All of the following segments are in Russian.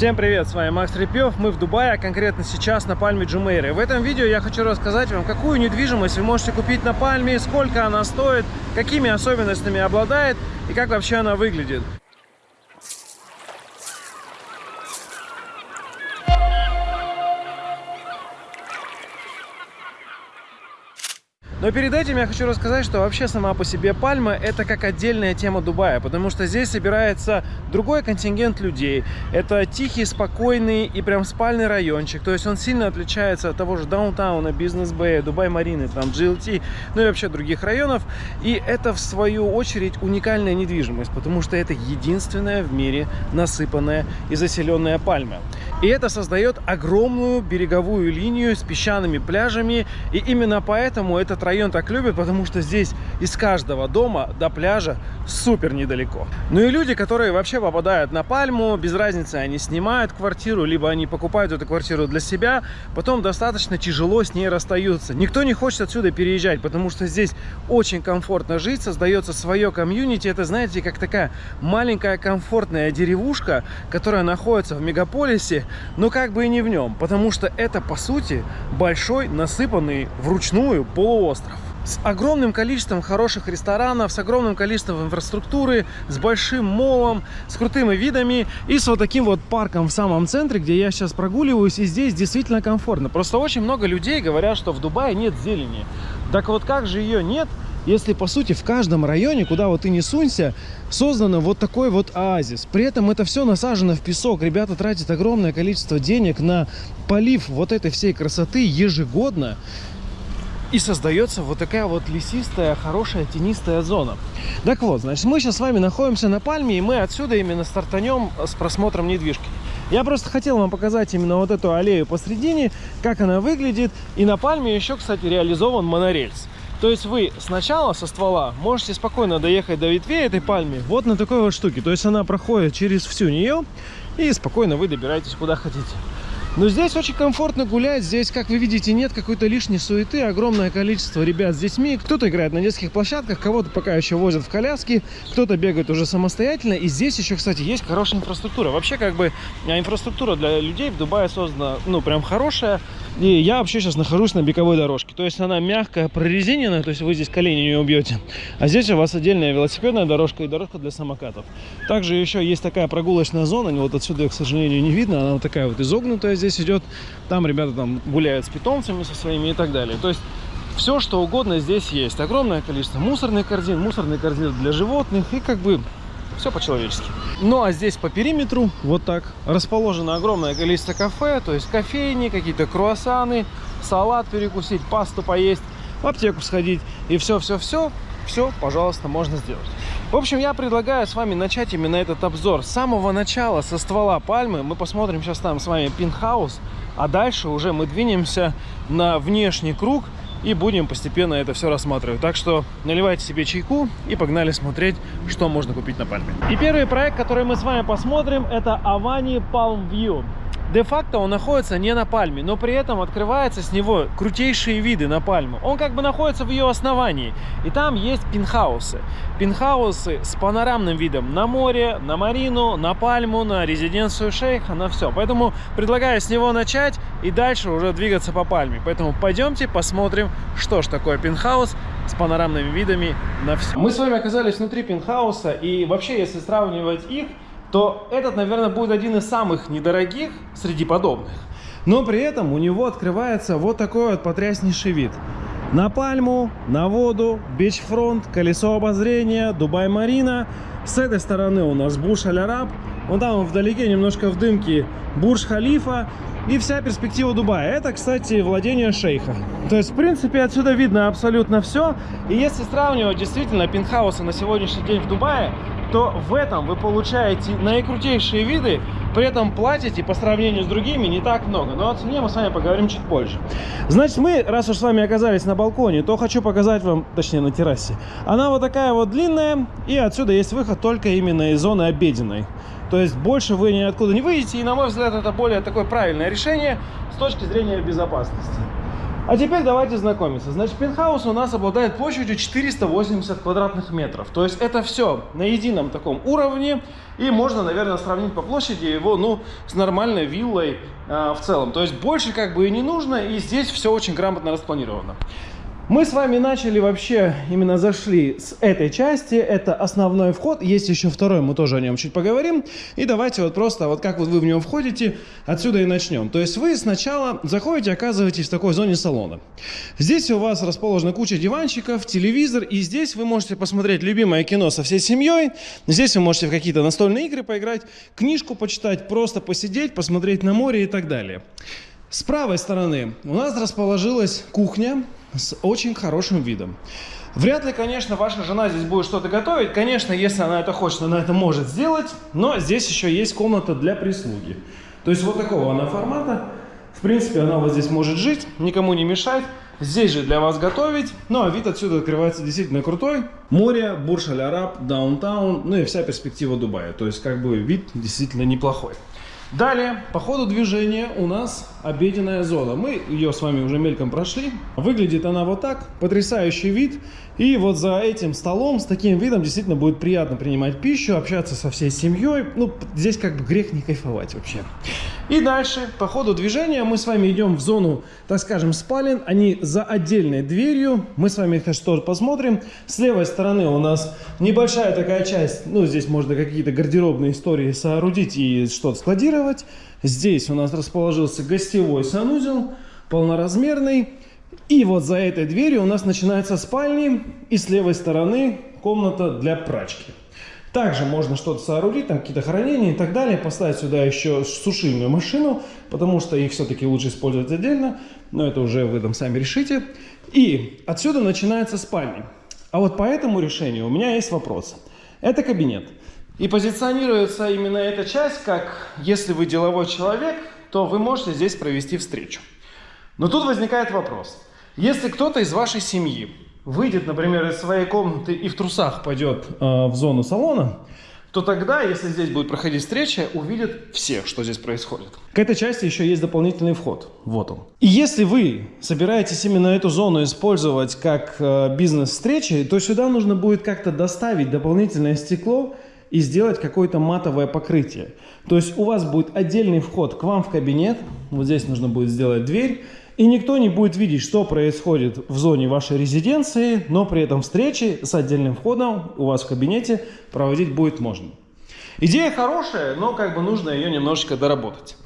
Всем привет, с вами Макс Репьев, мы в Дубае, а конкретно сейчас на Пальме Джумейры. В этом видео я хочу рассказать вам, какую недвижимость вы можете купить на Пальме, сколько она стоит, какими особенностями обладает и как вообще она выглядит. Но перед этим я хочу рассказать, что вообще сама по себе Пальма это как отдельная тема Дубая, потому что здесь собирается другой контингент людей. Это тихий, спокойный и прям спальный райончик, то есть он сильно отличается от того же даунтауна, бизнес-бэя, Дубай-Марины, там GLT, ну и вообще других районов. И это в свою очередь уникальная недвижимость, потому что это единственная в мире насыпанная и заселенная Пальма. И это создает огромную береговую линию с песчаными пляжами, и именно поэтому этот район так любят, потому что здесь из каждого дома до пляжа супер недалеко. Ну и люди, которые вообще попадают на Пальму, без разницы, они снимают квартиру, либо они покупают эту квартиру для себя, потом достаточно тяжело с ней расстаются. Никто не хочет отсюда переезжать, потому что здесь очень комфортно жить, создается свое комьюнити. Это, знаете, как такая маленькая комфортная деревушка, которая находится в мегаполисе, но как бы и не в нем, потому что это, по сути, большой насыпанный вручную полуостров остров. С огромным количеством хороших ресторанов, с огромным количеством инфраструктуры, с большим молом, с крутыми видами и с вот таким вот парком в самом центре, где я сейчас прогуливаюсь, и здесь действительно комфортно. Просто очень много людей говорят, что в Дубае нет зелени. Так вот как же ее нет, если по сути в каждом районе, куда вот ты не сунься, создано вот такой вот оазис. При этом это все насажено в песок. Ребята тратят огромное количество денег на полив вот этой всей красоты ежегодно. И создается вот такая вот лесистая, хорошая, тенистая зона. Так вот, значит, мы сейчас с вами находимся на Пальме, и мы отсюда именно стартанем с просмотром недвижки. Я просто хотел вам показать именно вот эту аллею посредине, как она выглядит. И на Пальме еще, кстати, реализован монорельс. То есть вы сначала со ствола можете спокойно доехать до ветвей этой пальмы вот на такой вот штуке. То есть она проходит через всю нее, и спокойно вы добираетесь куда хотите. Но здесь очень комфортно гулять. Здесь, как вы видите, нет какой-то лишней суеты. Огромное количество ребят с детьми. Кто-то играет на детских площадках, кого-то пока еще возят в коляски, кто-то бегает уже самостоятельно. И здесь еще, кстати, есть хорошая инфраструктура. Вообще, как бы, а, инфраструктура для людей в Дубае создана, ну, прям хорошая. И я вообще сейчас нахожусь на беговой дорожке. То есть она мягкая, прорезиненная, то есть вы здесь колени не убьете. А здесь у вас отдельная велосипедная дорожка и дорожка для самокатов. Также еще есть такая прогулочная зона. Вот отсюда ее, к сожалению, не видно. Она вот такая вот изогнутая здесь идет. Там ребята там гуляют с питомцами со своими и так далее. То есть все, что угодно здесь есть. Огромное количество мусорных корзин, мусорные корзины для животных и как бы все по-человечески. Ну а здесь по периметру вот так расположено огромное количество кафе, то есть кофейни, какие-то круассаны, салат перекусить, пасту поесть, в аптеку сходить и все-все-все, все, пожалуйста, можно сделать. В общем, я предлагаю с вами начать именно этот обзор с самого начала, со ствола пальмы. Мы посмотрим сейчас там с вами пинхаус, а дальше уже мы двинемся на внешний круг и будем постепенно это все рассматривать. Так что наливайте себе чайку и погнали смотреть, что можно купить на пальме. И первый проект, который мы с вами посмотрим, это Avani Palm View. Де-факто он находится не на пальме, но при этом открывается с него крутейшие виды на пальму. Он как бы находится в ее основании. И там есть пинхаусы. Пинхаусы с панорамным видом на море, на марину, на пальму, на резиденцию шейха, на все. Поэтому предлагаю с него начать и дальше уже двигаться по пальме. Поэтому пойдемте посмотрим, что ж такое пинхаус с панорамными видами на все. Мы с вами оказались внутри пинхауса и вообще, если сравнивать их, то этот, наверное, будет один из самых недорогих среди подобных. Но при этом у него открывается вот такой вот потряснейший вид. На пальму, на воду, бичфронт, колесо обозрения, Дубай-Марина. С этой стороны у нас Буш Аль-Араб. Вон там вдалеке немножко в дымке Бурж-Халифа. И вся перспектива Дубая. Это, кстати, владение шейха. То есть, в принципе, отсюда видно абсолютно все. И если сравнивать действительно пентхаусы на сегодняшний день в Дубае, то в этом вы получаете наикрутейшие виды, при этом платите по сравнению с другими не так много. Но о цене мы с вами поговорим чуть позже. Значит, мы, раз уж с вами оказались на балконе, то хочу показать вам, точнее на террасе. Она вот такая вот длинная, и отсюда есть выход только именно из зоны обеденной. То есть больше вы ниоткуда не выйдете, и на мой взгляд это более такое правильное решение с точки зрения безопасности. А теперь давайте знакомиться. Значит, пентхаус у нас обладает площадью 480 квадратных метров. То есть это все на едином таком уровне. И можно, наверное, сравнить по площади его, ну, с нормальной виллой э, в целом. То есть больше как бы и не нужно. И здесь все очень грамотно распланировано. Мы с вами начали вообще, именно зашли с этой части, это основной вход, есть еще второй, мы тоже о нем чуть поговорим. И давайте вот просто, вот как вот вы в него входите, отсюда и начнем. То есть вы сначала заходите, оказываетесь в такой зоне салона. Здесь у вас расположена куча диванчиков, телевизор, и здесь вы можете посмотреть любимое кино со всей семьей. Здесь вы можете в какие-то настольные игры поиграть, книжку почитать, просто посидеть, посмотреть на море и так далее. С правой стороны у нас расположилась кухня, с очень хорошим видом. Вряд ли, конечно, ваша жена здесь будет что-то готовить. Конечно, если она это хочет, она это может сделать. Но здесь еще есть комната для прислуги. То есть вот такого она формата. В принципе, она вот здесь может жить, никому не мешать. Здесь же для вас готовить. Ну, а вид отсюда открывается действительно крутой. Море, Бурж-Аль-Араб, Даунтаун, ну и вся перспектива Дубая. То есть, как бы, вид действительно неплохой. Далее, по ходу движения у нас обеденная зона. Мы ее с вами уже мельком прошли. Выглядит она вот так. Потрясающий вид. И вот за этим столом, с таким видом, действительно будет приятно принимать пищу, общаться со всей семьей. Ну, здесь как бы грех не кайфовать вообще. И дальше, по ходу движения, мы с вами идем в зону, так скажем, спален. Они за отдельной дверью. Мы с вами их тоже посмотрим. С левой стороны у нас небольшая такая часть. Ну, здесь можно какие-то гардеробные истории соорудить и что-то складировать. Здесь у нас расположился гостевой санузел, полноразмерный. И вот за этой дверью у нас начинается спальни, и с левой стороны комната для прачки. Также можно что-то соорудить, там какие-то хранения и так далее, поставить сюда еще сушильную машину, потому что их все-таки лучше использовать отдельно, но это уже вы там сами решите. И отсюда начинается спальня. А вот по этому решению у меня есть вопрос. Это кабинет. И позиционируется именно эта часть, как если вы деловой человек, то вы можете здесь провести встречу. Но тут возникает вопрос. Если кто-то из вашей семьи выйдет, например, из своей комнаты и в трусах пойдет э, в зону салона, то тогда, если здесь будет проходить встреча, увидят все, что здесь происходит. К этой части еще есть дополнительный вход. Вот он. И если вы собираетесь именно эту зону использовать как э, бизнес-встречи, то сюда нужно будет как-то доставить дополнительное стекло и сделать какое-то матовое покрытие. То есть у вас будет отдельный вход к вам в кабинет. Вот здесь нужно будет сделать дверь. И никто не будет видеть, что происходит в зоне вашей резиденции, но при этом встречи с отдельным входом у вас в кабинете проводить будет можно. Идея хорошая, но как бы нужно ее немножечко доработать.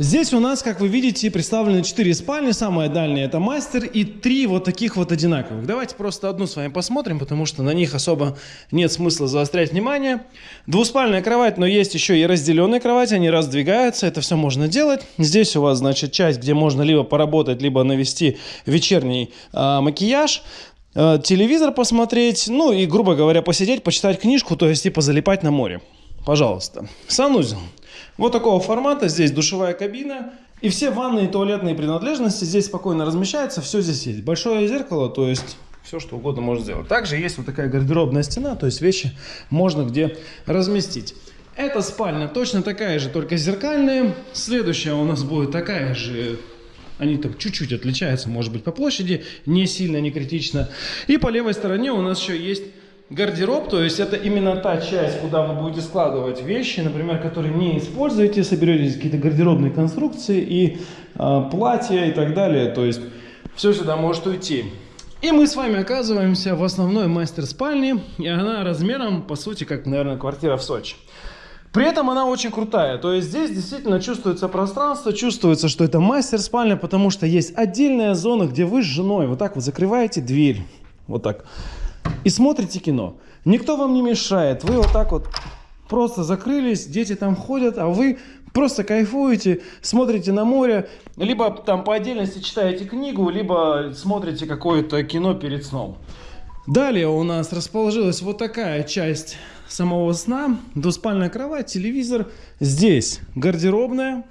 Здесь у нас, как вы видите, представлены 4 спальни. Самая дальняя это мастер и 3 вот таких вот одинаковых. Давайте просто одну с вами посмотрим, потому что на них особо нет смысла заострять внимание. Двуспальная кровать, но есть еще и разделенная кровать. Они раздвигаются, это все можно делать. Здесь у вас, значит, часть, где можно либо поработать, либо навести вечерний э, макияж э, телевизор посмотреть, ну и, грубо говоря, посидеть, почитать книжку, то есть типа залипать на море. Пожалуйста. Санузел. Вот такого формата. Здесь душевая кабина. И все ванные и туалетные принадлежности здесь спокойно размещаются. Все здесь есть. Большое зеркало, то есть все, что угодно можно сделать. Также есть вот такая гардеробная стена, то есть вещи можно где разместить. Эта спальня точно такая же, только зеркальная. Следующая у нас будет такая же они там чуть-чуть отличаются, может быть, по площади, не сильно, не критично. И по левой стороне у нас еще есть Гардероб, то есть это именно та часть, куда вы будете складывать вещи, например, которые не используете, соберете какие-то гардеробные конструкции и э, платья и так далее. То есть все сюда может уйти. И мы с вами оказываемся в основной мастер-спальне, и она размером, по сути, как, наверное, квартира в Сочи. При этом она очень крутая, то есть здесь действительно чувствуется пространство, чувствуется, что это мастер-спальня, потому что есть отдельная зона, где вы с женой вот так вот закрываете дверь, вот так, и смотрите кино. Никто вам не мешает. Вы вот так вот просто закрылись, дети там ходят, а вы просто кайфуете, смотрите на море, либо там по отдельности читаете книгу, либо смотрите какое-то кино перед сном. Далее у нас расположилась вот такая часть самого сна. Двуспальная кровать, телевизор. Здесь гардеробная,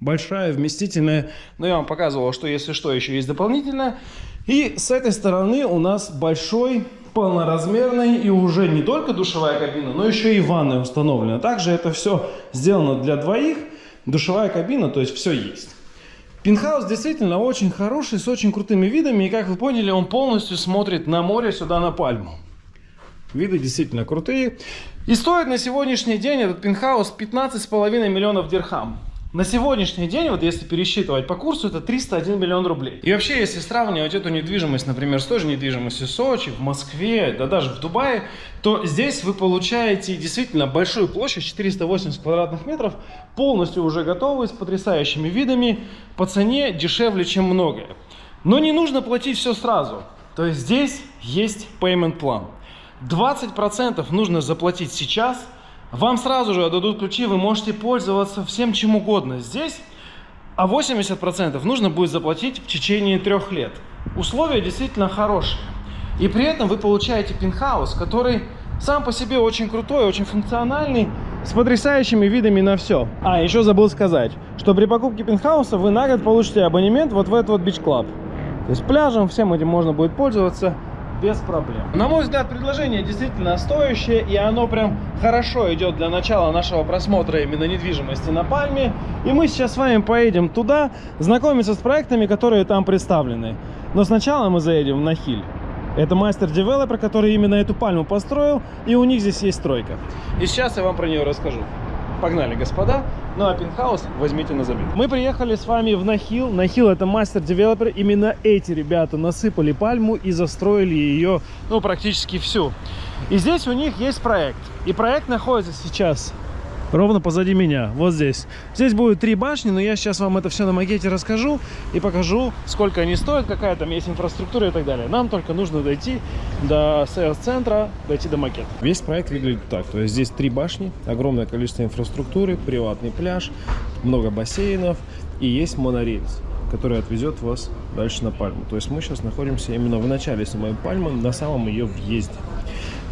большая, вместительная. Но я вам показывал, что если что, еще есть дополнительная. И с этой стороны у нас большой полноразмерный и уже не только душевая кабина, но еще и ванная установлена. Также это все сделано для двоих. Душевая кабина, то есть все есть. Пентхаус действительно очень хороший, с очень крутыми видами. И как вы поняли, он полностью смотрит на море, сюда на пальму. Виды действительно крутые. И стоит на сегодняшний день этот пентхаус 15,5 миллионов дирхам. На сегодняшний день, вот если пересчитывать по курсу, это 301 миллион рублей. И вообще, если сравнивать эту недвижимость, например, с той же недвижимостью в Сочи, в Москве, да даже в Дубае, то здесь вы получаете действительно большую площадь, 480 квадратных метров, полностью уже готовую, с потрясающими видами, по цене дешевле, чем многое. Но не нужно платить все сразу. То есть здесь есть payment план. 20% нужно заплатить сейчас – вам сразу же отдадут ключи, вы можете пользоваться всем чем угодно здесь, а 80% нужно будет заплатить в течение трех лет. Условия действительно хорошие. И при этом вы получаете пентхаус, который сам по себе очень крутой, очень функциональный, с потрясающими видами на все. А, еще забыл сказать, что при покупке пентхауса вы на год получите абонемент вот в этот вот бич-клаб. То есть пляжем, всем этим можно будет пользоваться без проблем. На мой взгляд, предложение действительно стоящее, и оно прям хорошо идет для начала нашего просмотра именно недвижимости на Пальме. И мы сейчас с вами поедем туда, знакомиться с проектами, которые там представлены. Но сначала мы заедем на Хиль. Это мастер-девелопер, который именно эту пальму построил, и у них здесь есть стройка. И сейчас я вам про нее расскажу. Погнали, господа. Ну а пентхаус возьмите на забит. Мы приехали с вами в Нахил. Нахил это мастер-девелопер. Именно эти ребята насыпали пальму и застроили ее, ну, практически всю. И здесь у них есть проект. И проект находится сейчас ровно позади меня, вот здесь. Здесь будет три башни, но я сейчас вам это все на макете расскажу и покажу, сколько они стоят, какая там есть инфраструктура и так далее. Нам только нужно дойти до сейлс-центра, дойти до макета. Весь проект выглядит так, то есть здесь три башни, огромное количество инфраструктуры, приватный пляж, много бассейнов и есть монорельс который отвезет вас дальше на Пальму. То есть мы сейчас находимся именно в начале самой Пальмы, на самом ее въезде.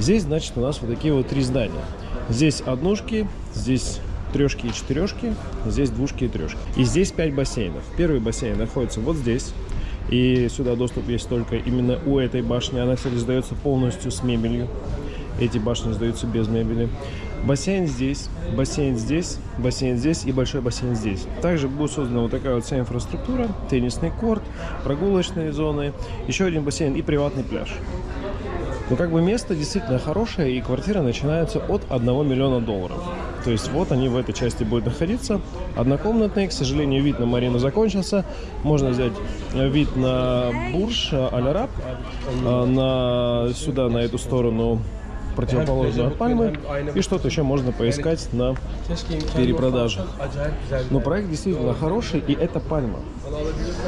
Здесь, значит, у нас вот такие вот три здания. Здесь однушки, здесь трешки и четырешки, здесь двушки и трешки. И здесь 5 бассейнов. Первый бассейн находится вот здесь. И сюда доступ есть только именно у этой башни. Она, кстати, сдается полностью с мебелью. Эти башни сдаются без мебели. Бассейн здесь, бассейн здесь, бассейн здесь и большой бассейн здесь. Также будет создана вот такая вот вся инфраструктура. Теннисный корт, прогулочные зоны, еще один бассейн и приватный пляж. Но как бы место действительно хорошее, и квартира начинается от 1 миллиона долларов. То есть вот они в этой части будут находиться. Однокомнатные, к сожалению, вид на марину закончился. Можно взять вид на Бурж, Аль-Араб, а, на, сюда, на эту сторону противоположную от Пальмы. И что-то еще можно поискать на перепродаже. Но проект действительно хороший, и это Пальма.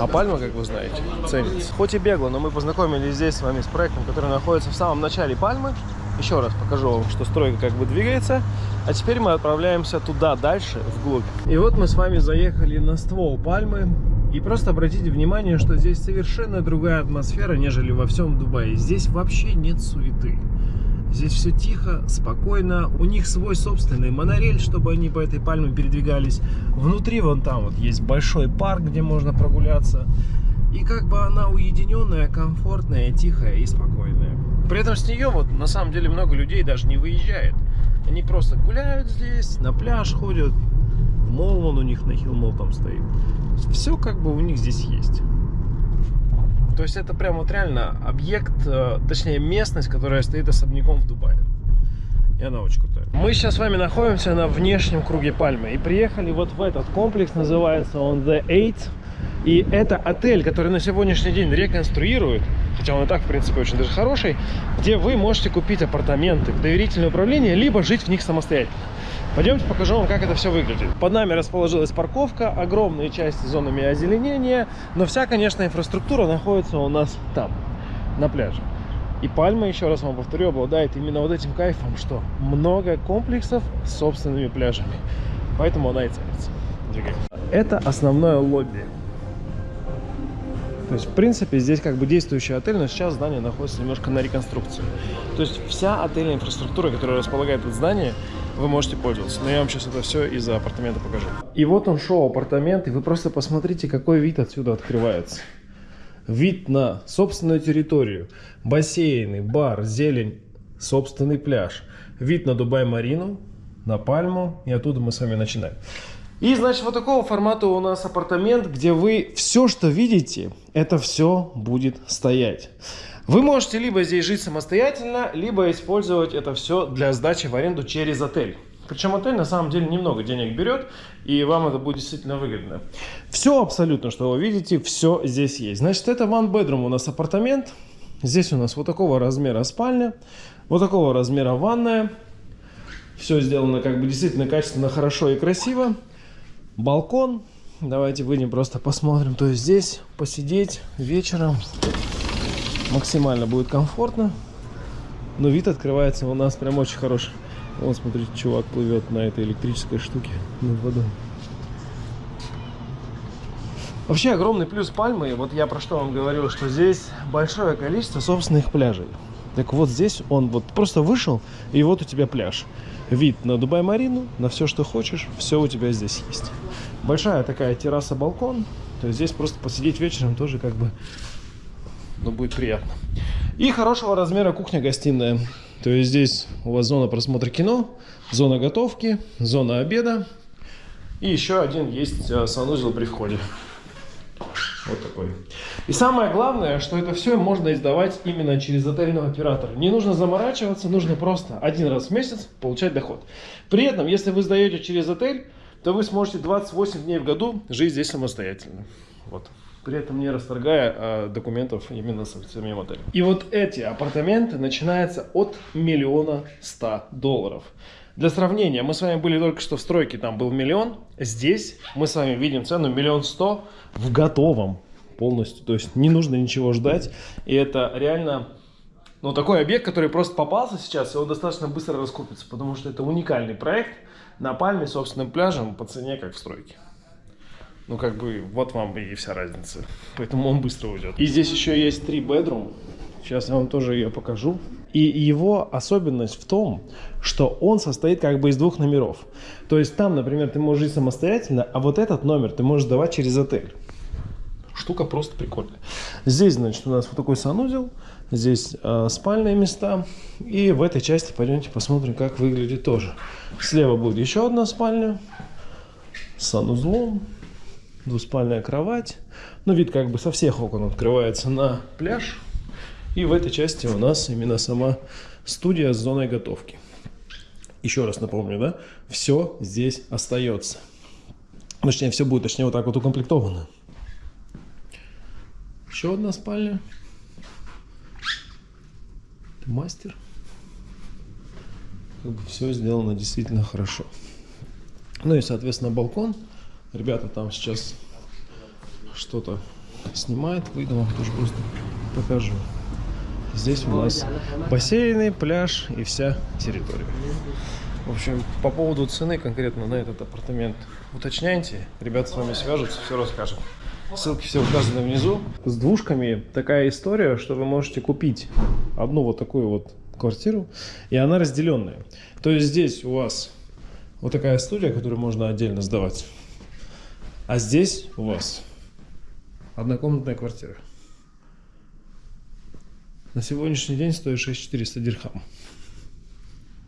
А Пальма, как вы знаете, ценится. Хоть и бегло, но мы познакомились здесь с вами с проектом, который находится в самом начале Пальмы. Еще раз покажу вам, что стройка как бы двигается. А теперь мы отправляемся туда, дальше, вглубь. И вот мы с вами заехали на ствол Пальмы. И просто обратите внимание, что здесь совершенно другая атмосфера, нежели во всем Дубае. Здесь вообще нет суеты. Здесь все тихо, спокойно. У них свой собственный монорель, чтобы они по этой пальме передвигались. Внутри вон там вот есть большой парк, где можно прогуляться. И как бы она уединенная, комфортная, тихая и спокойная. При этом с нее вот на самом деле много людей даже не выезжает. Они просто гуляют здесь, на пляж ходят. Мол, вон у них на хилл мол там стоит. Все как бы у них здесь есть. То есть это прям вот реально объект, э, точнее местность, которая стоит особняком в Дубае. И она очень крутая. Мы сейчас с вами находимся на внешнем круге Пальмы. И приехали вот в этот комплекс, называется он The Eight. И это отель, который на сегодняшний день реконструируют, хотя он и так, в принципе, очень даже хороший, где вы можете купить апартаменты в доверительное управление, либо жить в них самостоятельно. Пойдемте покажу вам, как это все выглядит. Под нами расположилась парковка, огромные части зонами озеленения, но вся, конечно, инфраструктура находится у нас там, на пляже. И Пальма, еще раз вам повторю, обладает именно вот этим кайфом, что много комплексов с собственными пляжами. Поэтому она и ценится. Это основное лобби. То есть, в принципе, здесь как бы действующий отель, но сейчас здание находится немножко на реконструкции. То есть, вся отельная инфраструктура, которая располагает это здание, вы можете пользоваться. Но я вам сейчас это все из-за апартамента покажу. И вот он шоу апартамент, и вы просто посмотрите, какой вид отсюда открывается. Вид на собственную территорию, бассейны, бар, зелень, собственный пляж. Вид на Дубай-Марину, на Пальму, и оттуда мы с вами начинаем. И, значит, вот такого формата у нас апартамент, где вы все, что видите, это все будет стоять. Вы можете либо здесь жить самостоятельно, либо использовать это все для сдачи в аренду через отель. Причем отель на самом деле немного денег берет, и вам это будет действительно выгодно. Все абсолютно, что вы видите, все здесь есть. Значит, это one bedroom у нас апартамент. Здесь у нас вот такого размера спальня, вот такого размера ванная. Все сделано как бы действительно качественно, хорошо и красиво. Балкон. Давайте выйдем просто посмотрим. То есть здесь посидеть вечером максимально будет комфортно. Но вид открывается у нас прям очень хороший. Вот, смотрите, чувак плывет на этой электрической штуке над водой. Вообще огромный плюс Пальмы, вот я про что вам говорил, что здесь большое количество собственных пляжей. Так вот здесь он вот просто вышел, и вот у тебя пляж. Вид на Дубай-Марину, на все, что хочешь, все у тебя здесь есть. Большая такая терраса-балкон, то есть здесь просто посидеть вечером тоже как бы, ну, будет приятно. И хорошего размера кухня-гостиная. То есть здесь у вас зона просмотра кино, зона готовки, зона обеда. И еще один есть э, санузел при входе. Вот такой. И самое главное, что это все можно издавать именно через отельного оператора. Не нужно заморачиваться, нужно просто один раз в месяц получать доход. При этом, если вы сдаете через отель, то вы сможете 28 дней в году жить здесь самостоятельно. Вот при этом не расторгая а, документов именно с самим отелем. И вот эти апартаменты начинаются от миллиона ста долларов. Для сравнения, мы с вами были только что в стройке, там был миллион. Здесь мы с вами видим цену миллион сто в готовом полностью. То есть не нужно ничего ждать. И это реально ну, такой объект, который просто попался сейчас, и он достаточно быстро раскупится. Потому что это уникальный проект на Пальме собственным пляжем по цене, как в стройке. Ну, как бы, вот вам и вся разница. Поэтому он быстро уйдет. И здесь еще есть три bedroom. Сейчас я вам тоже ее покажу. И его особенность в том, что он состоит как бы из двух номеров. То есть там, например, ты можешь жить самостоятельно, а вот этот номер ты можешь давать через отель. Штука просто прикольная. Здесь, значит, у нас вот такой санузел. Здесь э, спальные места. И в этой части пойдемте посмотрим, как выглядит тоже. Слева будет еще одна спальня с санузлом двуспальная кровать. Ну, вид как бы со всех окон открывается на пляж. И в этой части у нас именно сама студия с зоной готовки. Еще раз напомню, да, все здесь остается. Точнее, все будет, точнее, вот так вот укомплектовано. Еще одна спальня. Ты мастер. Как бы все сделано действительно хорошо. Ну и, соответственно, балкон. Ребята там сейчас что-то снимают. Выйду вам тоже просто покажу. Здесь у нас бассейны, пляж и вся территория. В общем, по поводу цены конкретно на этот апартамент уточняйте. Ребята с вами свяжутся, все расскажут. Ссылки все указаны внизу. С двушками такая история, что вы можете купить одну вот такую вот квартиру, и она разделенная. То есть здесь у вас вот такая студия, которую можно отдельно сдавать. А здесь у вас однокомнатная квартира. На сегодняшний день стоит 6400 дирхам.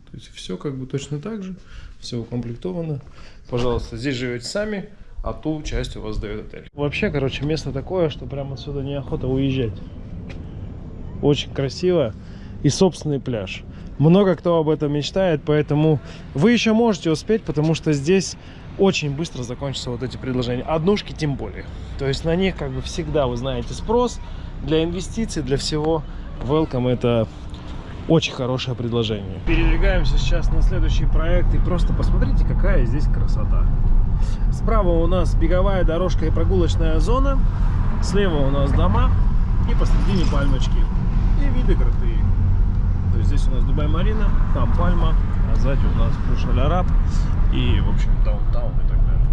То есть все как бы точно так же, все укомплектовано. Пожалуйста, здесь живете сами, а ту часть у вас дает отель. Вообще, короче, место такое, что прямо отсюда неохота уезжать. Очень красиво и собственный пляж. Много кто об этом мечтает, поэтому вы еще можете успеть, потому что здесь очень быстро закончатся вот эти предложения. Однушки тем более. То есть на них как бы всегда, вы знаете, спрос для инвестиций, для всего. Welcome это очень хорошее предложение. Передвигаемся сейчас на следующий проект и просто посмотрите, какая здесь красота. Справа у нас беговая дорожка и прогулочная зона. Слева у нас дома и посредине пальмочки. И виды крутые. То есть здесь у нас Дубай-Марина, там пальма, а сзади у нас Пуш-Аль-Араб и, в общем, даунтаун и так далее.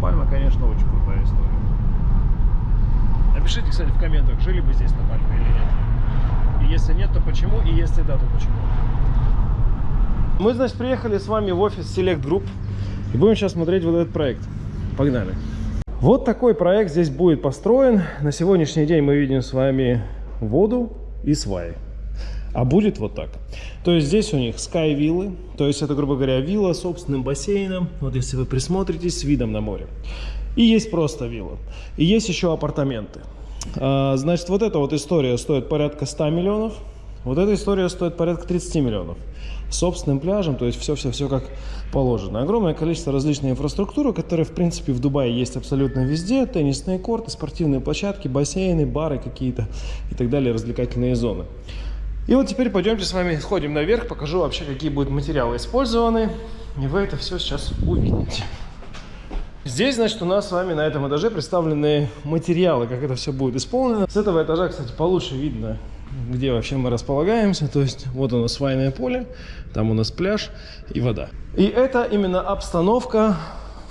Пальма, конечно, очень крутая история. Напишите, кстати, в комментах, жили бы здесь на Пальме или нет. И если нет, то почему, и если да, то почему. Мы, значит, приехали с вами в офис Select Group и будем сейчас смотреть вот этот проект. Погнали. Вот такой проект здесь будет построен. На сегодняшний день мы видим с вами воду и сваи. А будет вот так. То есть здесь у них Sky виллы, то есть это, грубо говоря, вилла с собственным бассейном, вот если вы присмотритесь, с видом на море. И есть просто вилла. И есть еще апартаменты. А, значит, вот эта вот история стоит порядка 100 миллионов, вот эта история стоит порядка 30 миллионов. С собственным пляжем, то есть все-все-все как положено. Огромное количество различной инфраструктуры, которая, в принципе, в Дубае есть абсолютно везде. Теннисные корты, спортивные площадки, бассейны, бары какие-то и так далее, развлекательные зоны. И вот теперь пойдемте с вами сходим наверх, покажу вообще, какие будут материалы использованы. И вы это все сейчас увидите. Здесь, значит, у нас с вами на этом этаже представлены материалы, как это все будет исполнено. С этого этажа, кстати, получше видно, где вообще мы располагаемся. То есть вот у нас свайное поле, там у нас пляж и вода. И это именно обстановка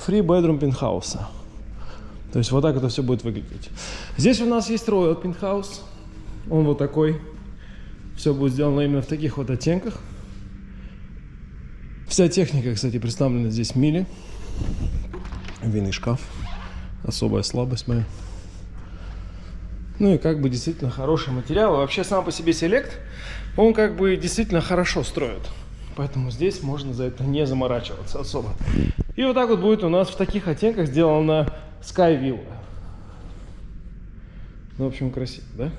Free Bedroom пентхауса. То есть вот так это все будет выглядеть. Здесь у нас есть Royal Penthouse. Он вот такой. Все будет сделано именно в таких вот оттенках. Вся техника, кстати, представлена здесь в миле винный шкаф. Особая слабость моя. Ну и как бы действительно хороший материал. Вообще сам по себе селект, он как бы действительно хорошо строит. Поэтому здесь можно за это не заморачиваться особо. И вот так вот будет у нас в таких оттенках сделана Sky Villa. Ну, в общем, красиво, да?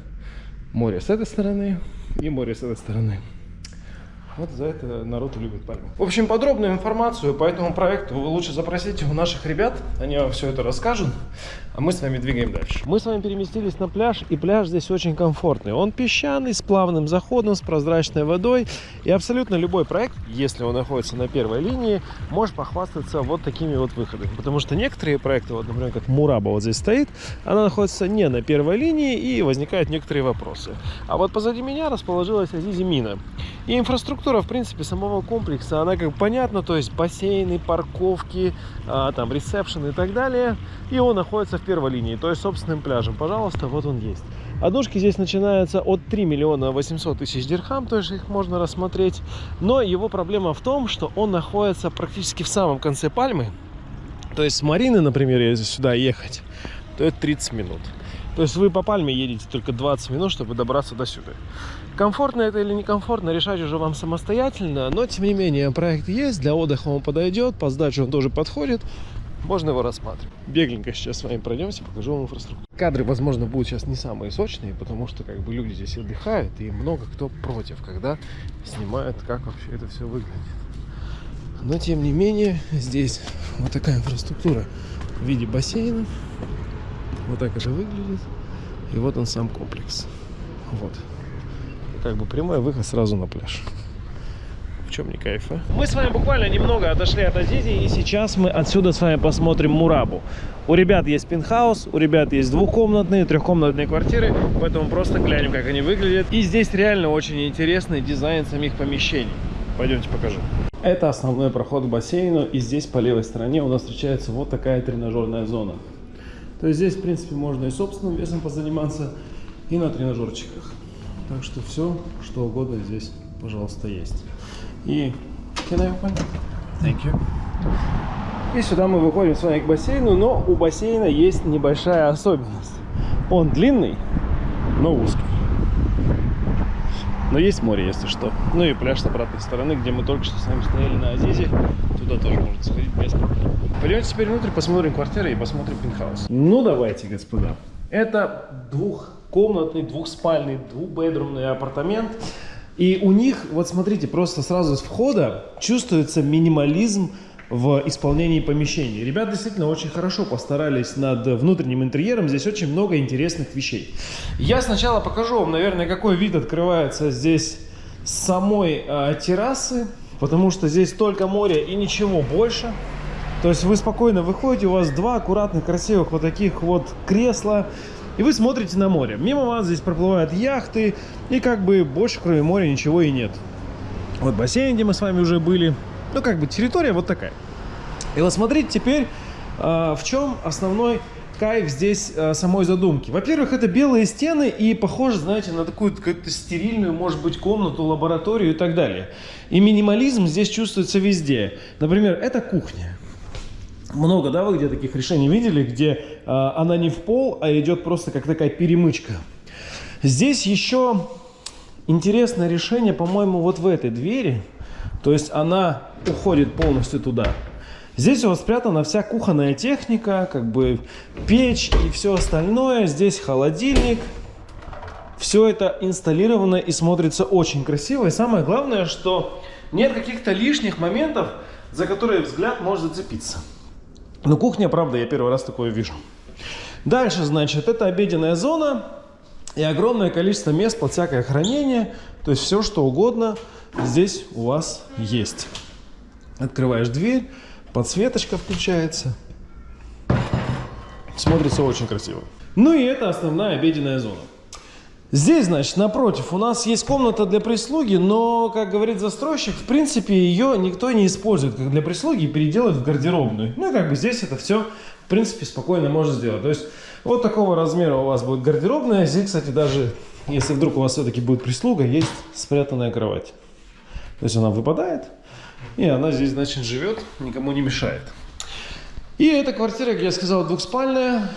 Море с этой стороны и море с этой стороны. Вот за это народ любит пальму. В общем, подробную информацию по этому проекту вы лучше запросите у наших ребят. Они вам все это расскажут. А мы с вами двигаем дальше. Мы с вами переместились на пляж, и пляж здесь очень комфортный. Он песчаный, с плавным заходом, с прозрачной водой. И абсолютно любой проект, если он находится на первой линии, может похвастаться вот такими вот выходами. Потому что некоторые проекты, вот, например, как Мураба вот здесь стоит, она находится не на первой линии, и возникают некоторые вопросы. А вот позади меня расположилась Азизи Мина. И инфраструктура, в принципе, самого комплекса, она как понятна, то есть бассейны, парковки, а, там, ресепшн и так далее. И он находится в первой линии, то есть собственным пляжем. Пожалуйста, вот он есть. Однушки здесь начинаются от 3 миллиона 800 тысяч дирхам, то есть их можно рассмотреть. Но его проблема в том, что он находится практически в самом конце пальмы. То есть с Марины, например, если сюда ехать, то это 30 минут. То есть вы по пальме едете только 20 минут, чтобы добраться до сюда. Комфортно это или некомфортно, решать уже вам самостоятельно. Но, тем не менее, проект есть, для отдыха он подойдет, по сдаче он тоже подходит можно его рассматривать. Бегленько сейчас с вами пройдемся, покажу вам инфраструктуру. Кадры, возможно, будут сейчас не самые сочные, потому что как бы люди здесь отдыхают, и много кто против, когда снимают, как вообще это все выглядит. Но, тем не менее, здесь вот такая инфраструктура в виде бассейна. Вот так это выглядит. И вот он сам комплекс. Вот. Как бы прямой выход сразу на пляж чем не кайф, а? Мы с вами буквально немного отошли от Азизи, и сейчас мы отсюда с вами посмотрим Мурабу. У ребят есть пентхаус, у ребят есть двухкомнатные, трехкомнатные квартиры, поэтому просто глянем, как они выглядят. И здесь реально очень интересный дизайн самих помещений. Пойдемте покажу. Это основной проход к бассейну, и здесь по левой стороне у нас встречается вот такая тренажерная зона. То есть здесь, в принципе, можно и собственным весом позаниматься, и на тренажерчиках. Так что все, что угодно здесь, пожалуйста, есть. И can I open? Thank you. И сюда мы выходим с вами к бассейну, но у бассейна есть небольшая особенность. Он длинный, но узкий. Но есть море, если что. Ну и пляж с обратной стороны, где мы только что с вами стояли на Азизе. Туда тоже можно сходить без проблем. Пойдемте теперь внутрь, посмотрим квартиры и посмотрим пентхаус. Ну давайте, господа. Это двухкомнатный, двухспальный, двухбедрумный апартамент и у них, вот смотрите, просто сразу с входа чувствуется минимализм в исполнении помещений. Ребята действительно очень хорошо постарались над внутренним интерьером. Здесь очень много интересных вещей. Я сначала покажу вам, наверное, какой вид открывается здесь с самой э, террасы. Потому что здесь только море и ничего больше. То есть вы спокойно выходите, у вас два аккуратных, красивых вот таких вот кресла и вы смотрите на море. Мимо вас здесь проплывают яхты, и как бы больше кроме моря ничего и нет. Вот бассейн, где мы с вами уже были. Ну, как бы территория вот такая. И вот смотрите теперь, э, в чем основной кайф здесь э, самой задумки. Во-первых, это белые стены и похоже, знаете, на такую какую-то стерильную, может быть, комнату, лабораторию и так далее. И минимализм здесь чувствуется везде. Например, это кухня. Много, да, вы где таких решений видели, где э, она не в пол, а идет просто как такая перемычка. Здесь еще интересное решение, по-моему, вот в этой двери. То есть она уходит полностью туда. Здесь у вас спрятана вся кухонная техника, как бы печь и все остальное. Здесь холодильник. Все это инсталлировано и смотрится очень красиво. И самое главное, что нет каких-то лишних моментов, за которые взгляд может зацепиться. Но кухня, правда, я первый раз такое вижу. Дальше, значит, это обеденная зона и огромное количество мест под всякое хранение. То есть все, что угодно здесь у вас есть. Открываешь дверь, подсветочка включается. Смотрится очень красиво. Ну и это основная обеденная зона. Здесь, значит, напротив, у нас есть комната для прислуги, но, как говорит застройщик, в принципе, ее никто не использует как для прислуги и переделать в гардеробную. Ну, и как бы здесь это все, в принципе, спокойно можно сделать. То есть, вот такого размера у вас будет гардеробная. Здесь, кстати, даже, если вдруг у вас все-таки будет прислуга, есть спрятанная кровать. То есть, она выпадает, и она здесь, значит, живет, никому не мешает. И эта квартира, как я сказал, двухспальная.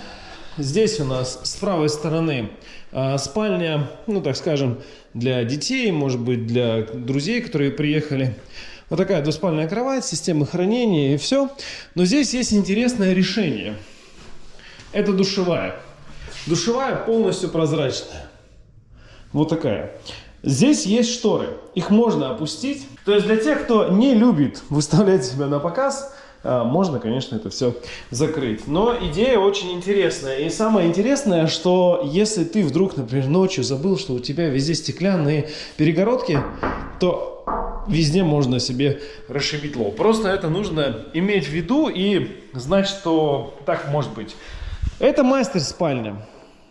Здесь у нас с правой стороны а, спальня, ну так скажем, для детей, может быть для друзей, которые приехали. Вот такая двуспальная кровать, система хранения и все. Но здесь есть интересное решение. Это душевая. Душевая полностью прозрачная. Вот такая. Здесь есть шторы. Их можно опустить. То есть для тех, кто не любит выставлять себя на показ, можно, конечно, это все закрыть. Но идея очень интересная. И самое интересное, что если ты вдруг, например, ночью забыл, что у тебя везде стеклянные перегородки, то везде можно себе расшибить лоб. Просто это нужно иметь в виду и знать, что так может быть. Это мастер-спальня.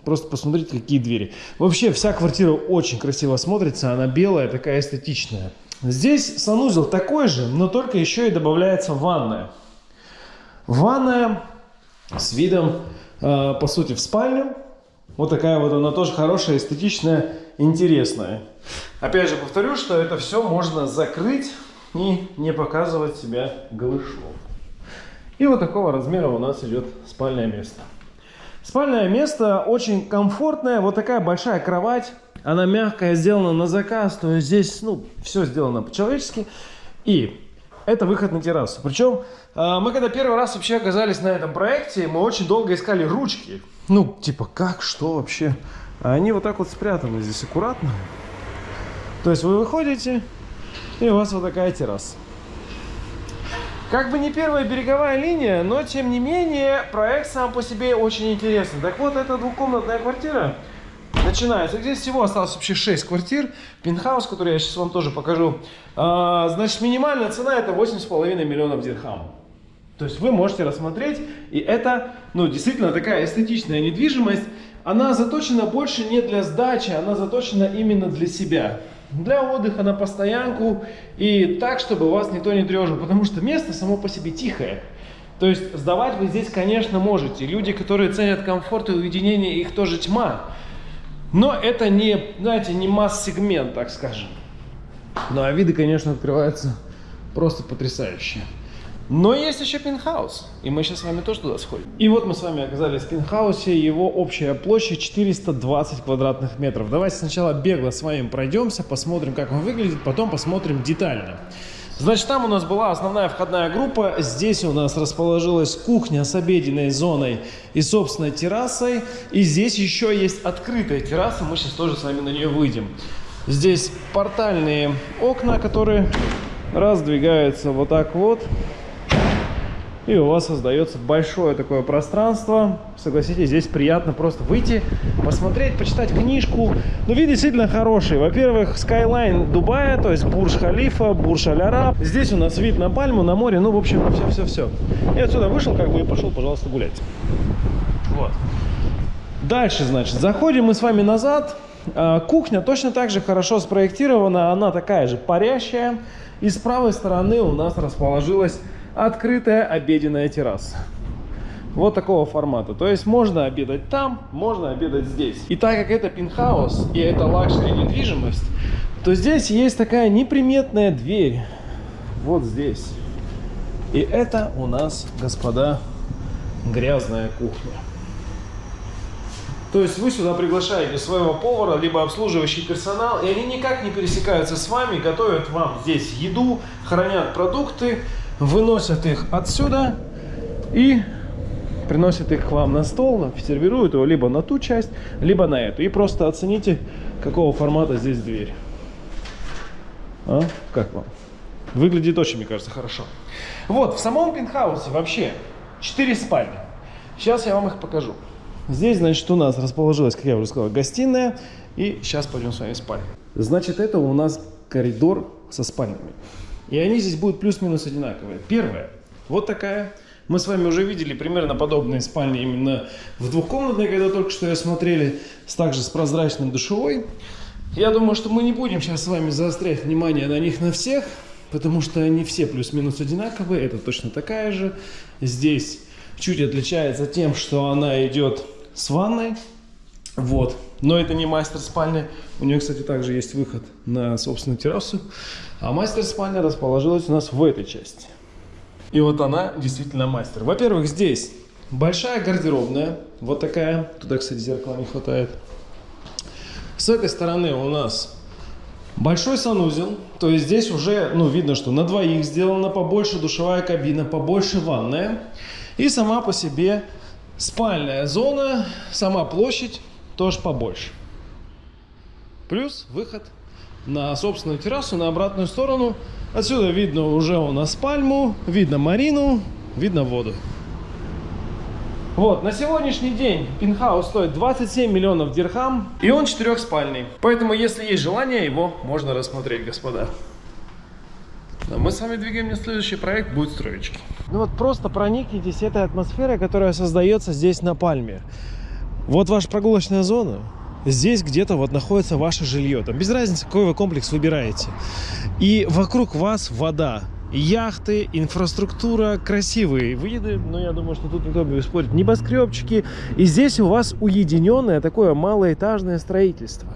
Просто посмотрите, какие двери. Вообще, вся квартира очень красиво смотрится. Она белая, такая эстетичная. Здесь санузел такой же, но только еще и добавляется ванная. Ванная с видом, э, по сути, в спальню. Вот такая вот она тоже хорошая, эстетичная, интересная. Опять же повторю, что это все можно закрыть и не показывать себя голышом. И вот такого размера у нас идет спальное место. Спальное место очень комфортное. Вот такая большая кровать. Она мягкая, сделана на заказ. То есть здесь ну, все сделано по-человечески. И это выход на террасу. Причем а, мы когда первый раз вообще оказались на этом проекте, мы очень долго искали ручки. Ну, типа, как, что вообще? А они вот так вот спрятаны здесь аккуратно. То есть вы выходите, и у вас вот такая терраса. Как бы не первая береговая линия, но тем не менее проект сам по себе очень интересный. Так вот, это двухкомнатная квартира начинается. Здесь всего осталось вообще 6 квартир. Пентхаус, который я сейчас вам тоже покажу. А, значит, минимальная цена это 8,5 миллионов дирхам. То есть вы можете рассмотреть, и это, ну, действительно такая эстетичная недвижимость. Она заточена больше не для сдачи, она заточена именно для себя. Для отдыха на постоянку и так, чтобы вас никто не тревожил, потому что место само по себе тихое. То есть сдавать вы здесь, конечно, можете. Люди, которые ценят комфорт и уединение, их тоже тьма. Но это не, знаете, не масс-сегмент, так скажем. Ну а виды, конечно, открываются просто потрясающие. Но есть еще пентхаус, и мы сейчас с вами тоже туда сходим. И вот мы с вами оказались в пентхаусе, его общая площадь 420 квадратных метров. Давайте сначала бегло с вами пройдемся, посмотрим, как он выглядит, потом посмотрим детально. Значит, там у нас была основная входная группа. Здесь у нас расположилась кухня с обеденной зоной и собственной террасой. И здесь еще есть открытая терраса. Мы сейчас тоже с вами на нее выйдем. Здесь портальные окна, которые раздвигаются вот так вот. И у вас создается большое такое пространство. Согласитесь, здесь приятно просто выйти, посмотреть, почитать книжку. Ну, вид действительно хороший. Во-первых, Skyline Дубая, то есть Бурж-Халифа, Бурж-Аль-Араб. Здесь у нас вид на пальму, на море, ну, в общем, все-все-все. И отсюда вышел, как бы, и пошел, пожалуйста, гулять. Вот. Дальше, значит, заходим мы с вами назад. А, кухня точно так же хорошо спроектирована, она такая же парящая. И с правой стороны у нас расположилась открытая обеденная терраса. Вот такого формата. То есть можно обедать там, можно обедать здесь. И так как это пентхаус и это luxury недвижимость, то здесь есть такая неприметная дверь. Вот здесь. И это у нас, господа, грязная кухня. То есть вы сюда приглашаете своего повара, либо обслуживающий персонал, и они никак не пересекаются с вами, готовят вам здесь еду, хранят продукты, выносят их отсюда и приносят их к вам на стол, сервируют его либо на ту часть, либо на эту. И просто оцените, какого формата здесь дверь. А? Как вам? Выглядит очень, мне кажется, хорошо. Вот, в самом пентхаусе вообще 4 спальни. Сейчас я вам их покажу. Здесь, значит, у нас расположилась, как я уже сказал, гостиная. И сейчас пойдем с вами в спальню. Значит, это у нас коридор со спальнями. И они здесь будут плюс-минус одинаковые. Первая, вот такая. Мы с вами уже видели примерно подобные спальни именно в двухкомнатной, когда только что я смотрели, с также с прозрачным душевой. Я думаю, что мы не будем сейчас с вами заострять внимание на них на всех, потому что они все плюс-минус одинаковые. Это точно такая же. Здесь чуть отличается тем, что она идет с ванной. Вот. Но это не мастер спальня. У нее, кстати, также есть выход на собственную террасу. А мастер спальня расположилась у нас в этой части. И вот она действительно мастер. Во-первых, здесь большая гардеробная. Вот такая. Туда, кстати, зеркала не хватает. С этой стороны у нас большой санузел. То есть здесь уже, ну, видно, что на двоих сделана побольше душевая кабина, побольше ванная. И сама по себе спальная зона, сама площадь тоже побольше. Плюс выход на собственную террасу, на обратную сторону. Отсюда видно уже у нас пальму, видно марину, видно воду. Вот, на сегодняшний день пентхаус стоит 27 миллионов дирхам, и он четырехспальный. Поэтому, если есть желание, его можно рассмотреть, господа. А мы с вами двигаем на следующий проект, будет строечки. Ну вот просто проникнитесь этой атмосферой, которая создается здесь на Пальме. Вот ваша прогулочная зона, здесь где-то вот находится ваше жилье. Там без разницы, какой вы комплекс выбираете. И вокруг вас вода яхты, инфраструктура, красивые виды, но я думаю, что тут никто не спорит, небоскребчики. И здесь у вас уединенное такое малоэтажное строительство.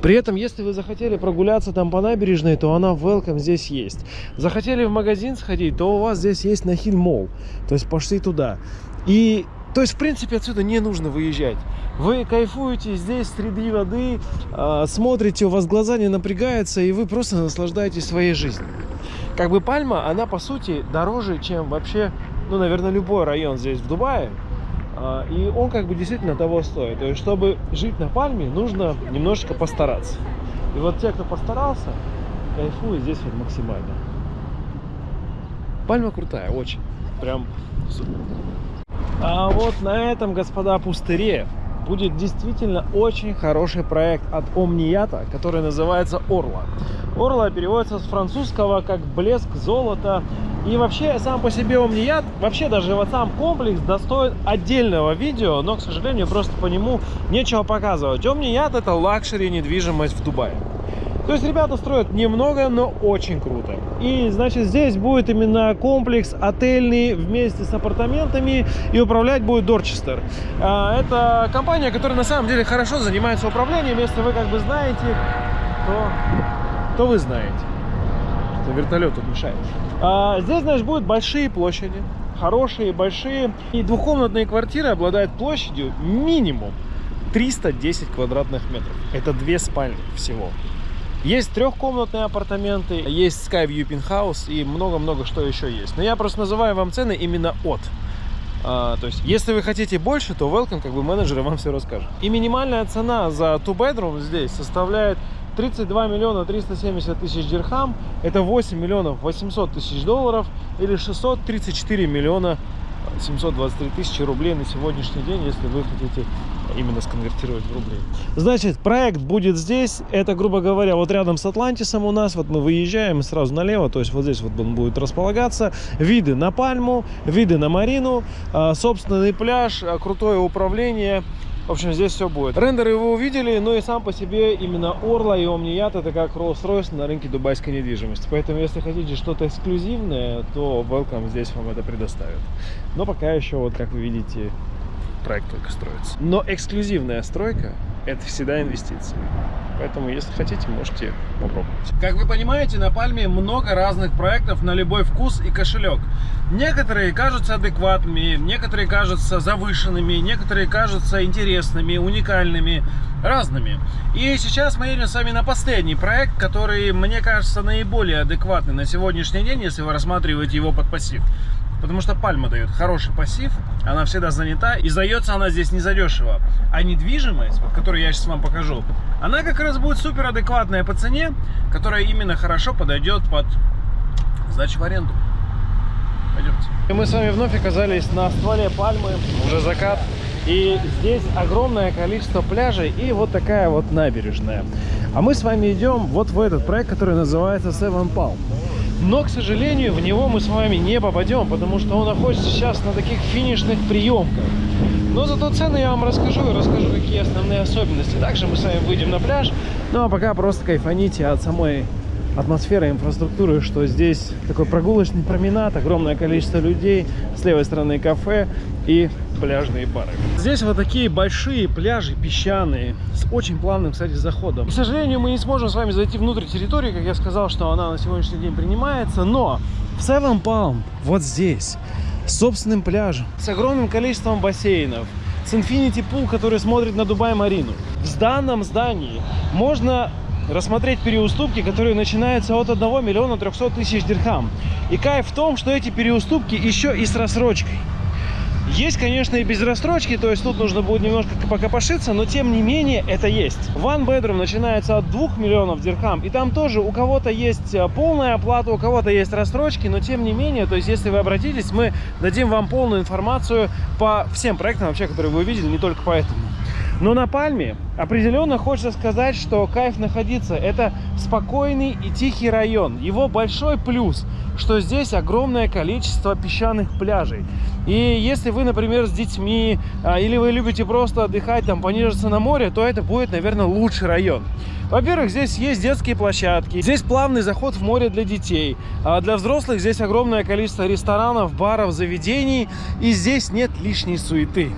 При этом, если вы захотели прогуляться там по набережной, то она welcome здесь есть. Захотели в магазин сходить, то у вас здесь есть Нахиль Молл. То есть пошли туда. И то есть, в принципе, отсюда не нужно выезжать. Вы кайфуете здесь среди воды, э, смотрите, у вас глаза не напрягаются, и вы просто наслаждаетесь своей жизнью. Как бы Пальма, она по сути дороже, чем вообще, ну, наверное, любой район здесь в Дубае. Э, и он как бы действительно того стоит. То есть, чтобы жить на Пальме, нужно немножечко постараться. И вот те, кто постарался, кайфуют здесь вот максимально. Пальма крутая, очень. Прям супер. А вот на этом, господа, пустыре будет действительно очень хороший проект от Omniyat'а, который называется Orla. Orla переводится с французского как блеск золота. И вообще, сам по себе Omniyat, вообще даже вот сам комплекс достоин отдельного видео, но, к сожалению, просто по нему нечего показывать. Omniyat это luxury недвижимость в Дубае. То есть ребята строят немного, но очень круто. И, значит, здесь будет именно комплекс отельный вместе с апартаментами, и управлять будет Дорчестер. А, это компания, которая на самом деле хорошо занимается управлением. Если вы как бы знаете, то, то вы знаете, что вертолет тут мешает. А, здесь, значит, будут большие площади, хорошие, большие. И двухкомнатные квартиры обладают площадью минимум 310 квадратных метров. Это две спальни всего. Есть трехкомнатные апартаменты, есть Skyview Penthouse и много-много что еще есть. Но я просто называю вам цены именно от. А, то есть, если вы хотите больше, то welcome, как бы менеджеры вам все расскажут. И минимальная цена за two bedroom здесь составляет 32 миллиона 370 тысяч дирхам. Это 8 миллионов 800 тысяч долларов или 634 миллиона 723 тысячи рублей на сегодняшний день, если вы хотите именно сконвертировать в рубли. Значит, проект будет здесь. Это, грубо говоря, вот рядом с Атлантисом у нас. Вот мы выезжаем сразу налево. То есть вот здесь вот он будет располагаться. Виды на Пальму, виды на Марину, а, собственный пляж, а, крутое управление. В общем, здесь все будет. Рендеры вы увидели, но и сам по себе именно Орла и Омният это как Rolls-Royce на рынке дубайской недвижимости. Поэтому, если хотите что-то эксклюзивное, то Welcome здесь вам это предоставит. Но пока еще, вот как вы видите, проект только строится. Но эксклюзивная стройка это всегда инвестиции. Поэтому, если хотите, можете попробовать. Как вы понимаете, на Пальме много разных проектов на любой вкус и кошелек. Некоторые кажутся адекватными, некоторые кажутся завышенными, некоторые кажутся интересными, уникальными, разными. И сейчас мы едем с вами на последний проект, который, мне кажется, наиболее адекватный на сегодняшний день, если вы рассматриваете его под пассив. Потому что пальма дает хороший пассив, она всегда занята, и сдается она здесь не задешево. А недвижимость, вот, которую я сейчас вам покажу, она как раз будет супер адекватная по цене, которая именно хорошо подойдет под сдачу в аренду. Пойдемте. И мы с вами вновь оказались на стволе пальмы, уже закат. И здесь огромное количество пляжей и вот такая вот набережная. А мы с вами идем вот в этот проект, который называется Seven Palm. Но, к сожалению, в него мы с вами не попадем, потому что он находится сейчас на таких финишных приемках. Но зато цены я вам расскажу и расскажу, какие основные особенности. Также мы с вами выйдем на пляж. Ну а пока просто кайфаните от самой атмосферы, инфраструктуры, что здесь такой прогулочный променад, огромное количество людей, с левой стороны кафе и пляжные бары. Здесь вот такие большие пляжи песчаные, с очень плавным, кстати, заходом. К сожалению, мы не сможем с вами зайти внутрь территории, как я сказал, что она на сегодняшний день принимается, но в Seven Palm, вот здесь, с собственным пляжем, с огромным количеством бассейнов, с Infinity Pool, который смотрит на Дубай-Марину. В данном здании можно рассмотреть переуступки, которые начинаются от 1 миллиона 300 тысяч дирхам. И кайф в том, что эти переуступки еще и с рассрочкой. Есть, конечно, и без рассрочки, то есть тут нужно будет немножко покопошиться, но тем не менее это есть. One bedroom начинается от 2 миллионов дирхам, и там тоже у кого-то есть э, полная оплата, у кого-то есть рассрочки, но тем не менее, то есть если вы обратитесь, мы дадим вам полную информацию по всем проектам вообще, которые вы увидели, не только по этому. Но на Пальме определенно хочется сказать, что кайф находиться. Это спокойный и тихий район. Его большой плюс, что здесь огромное количество песчаных пляжей. И если вы, например, с детьми, а, или вы любите просто отдыхать, там, понежиться на море, то это будет, наверное, лучший район. Во-первых, здесь есть детские площадки, здесь плавный заход в море для детей. А для взрослых здесь огромное количество ресторанов, баров, заведений, и здесь нет лишней суеты.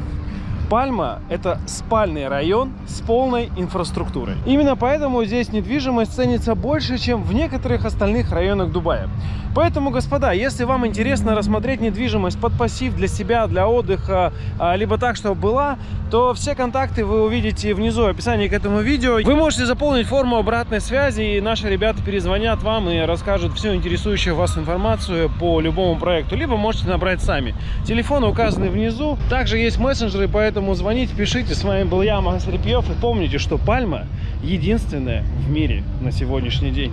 Пальма – это спальный район с полной инфраструктурой. Именно поэтому здесь недвижимость ценится больше, чем в некоторых остальных районах Дубая. Поэтому, господа, если вам интересно рассмотреть недвижимость под пассив для себя, для отдыха, а, либо так, чтобы была, то все контакты вы увидите внизу в описании к этому видео. Вы можете заполнить форму обратной связи, и наши ребята перезвонят вам и расскажут всю интересующую вас информацию по любому проекту. Либо можете набрать сами. Телефоны указаны внизу. Также есть мессенджеры, поэтому звоните, пишите. С вами был я, Магас Репьев. И помните, что Пальма единственная в мире на сегодняшний день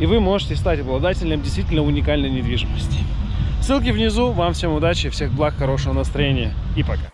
и вы можете стать обладателем действительно уникальной недвижимости. Ссылки внизу. Вам всем удачи, всех благ, хорошего настроения и пока.